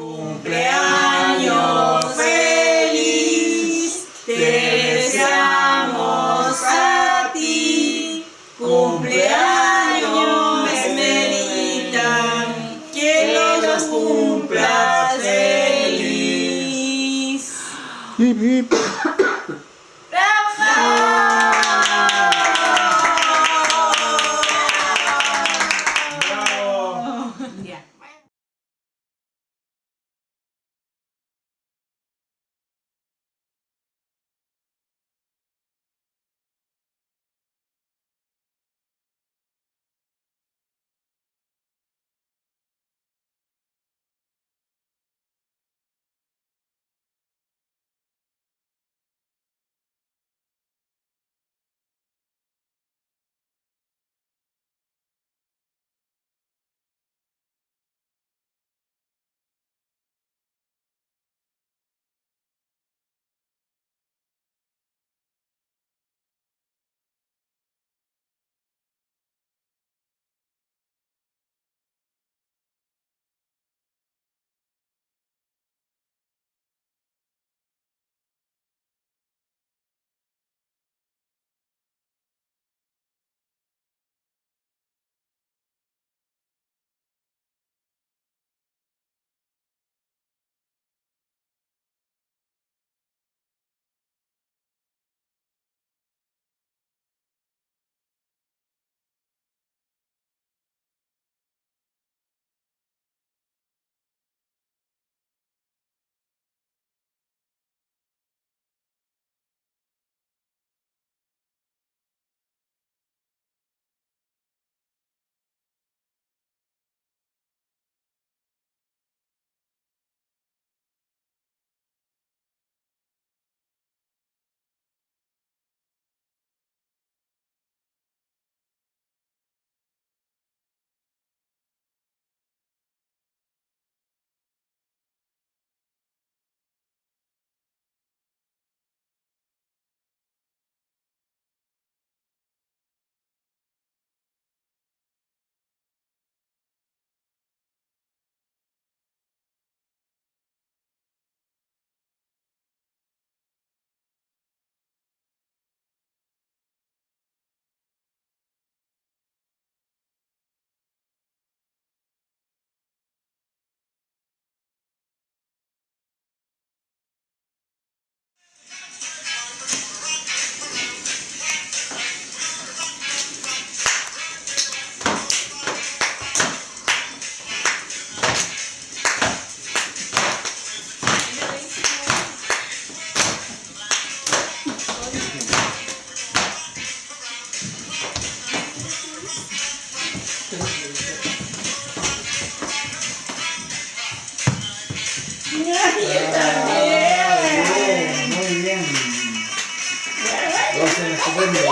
Cumpleaños feliz, te deseamos a ti. Cumpleaños Esmerita, que los cumplas feliz.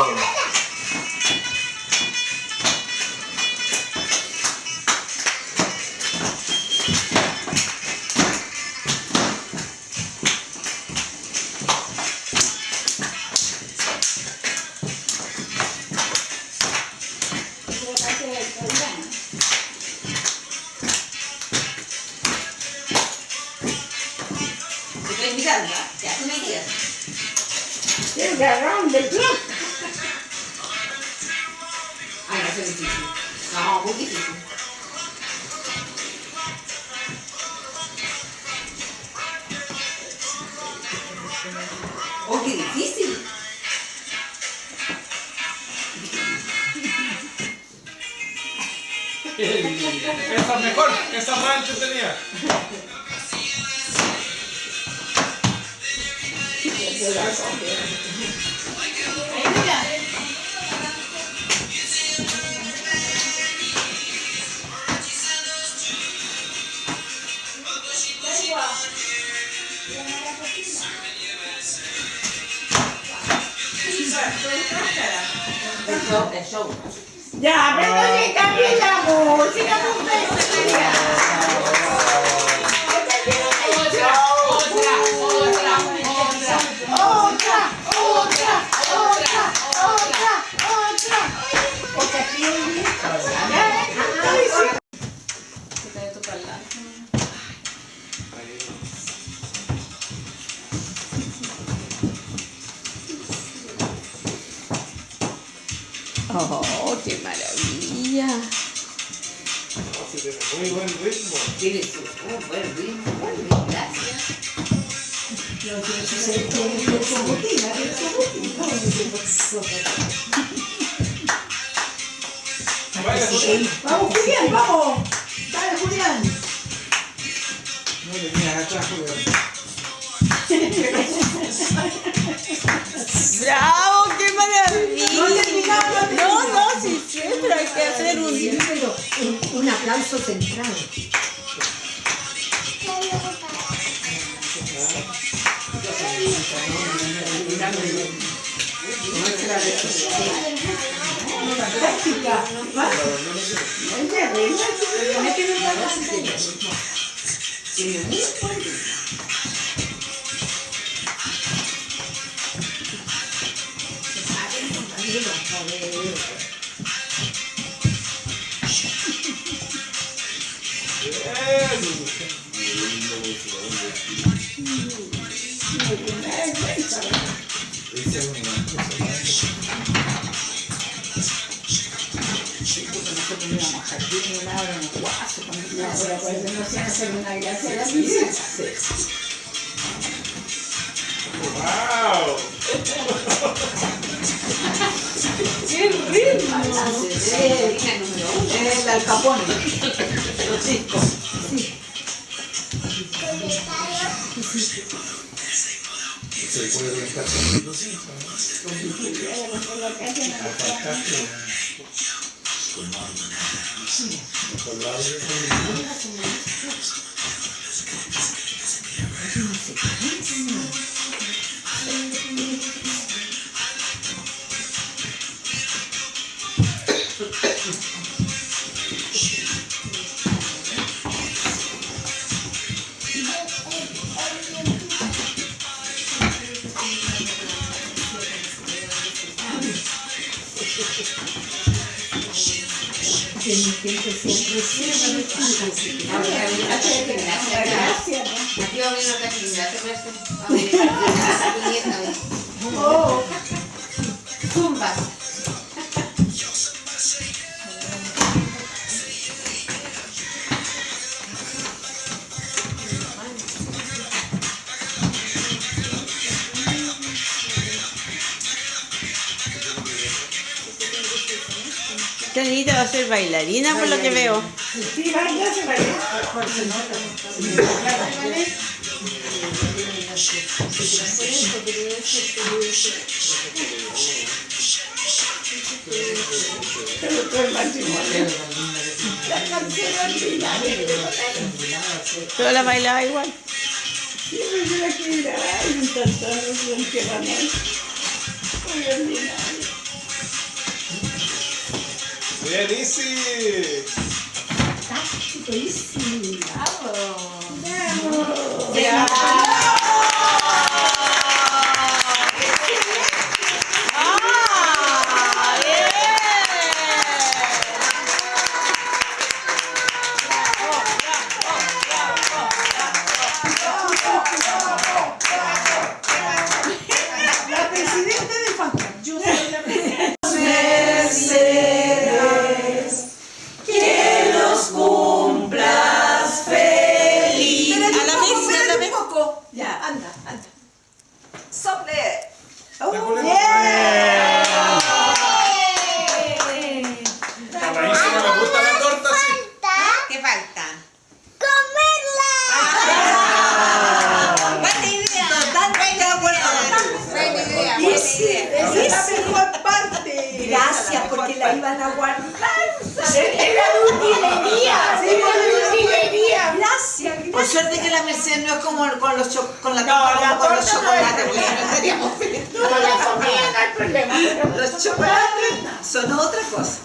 name. you got around the truck. Difícil. No, muy difícil. Oh, qué difícil. Esta mejor, esta rancho tenía. Show, el show. Ya, pero si cambie la música, mujer. Otra, Oh, qué maravilla. Muy buen ritmo. Tiene oh, buen ritmo, buen ritmo. Gracias. Vamos, Julián, vamos. Hacer un... Un, un aplauso central. Wow. ¡Qué ritmo! Eh, Lina número uno. El alcapone. Los discos. Se puede con los hijos. Con. Que mi siempre siempre Gracias. Aquí va a venir otra actividad, ¿te parece? A ver, tu nieta, a ver. Oh, Zumba. Esta niñita va a ser bailarina por lo que veo. Sí, baila, se. Pero. La. Pero bailaba igual. Siempre se la quiere grabar y un tantón que van a Muy ordinario. Berenice! Tá tudo é isso? Tá bom. Vamos! Obrigada! Ya, anda, anda. Sople. Gusta la torta, sí. ¿Qué falta? Buena idea. Totalmente de acuerdo. Buena idea, esa es la mejor parte. Gracias, porque la iban a guardar. Era de utilería. Por suerte que la Merced no es como con, los con la No, la con los chocolates, porque no estaríamos felices. No, la comida no hay problema. Los chocolates son otra cosa.